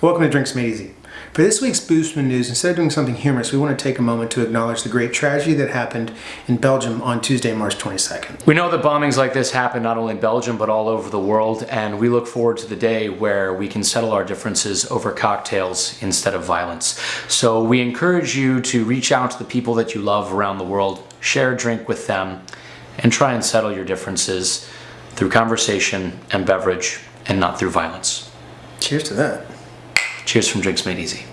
Welcome to Drinks Made Easy. For this week's Boostman News, instead of doing something humorous, we want to take a moment to acknowledge the great tragedy that happened in Belgium on Tuesday, March 22nd. We know that bombings like this happen not only in Belgium but all over the world and we look forward to the day where we can settle our differences over cocktails instead of violence. So we encourage you to reach out to the people that you love around the world, share a drink with them, and try and settle your differences through conversation and beverage and not through violence. Cheers to that. Cheers from Drinks Made Easy.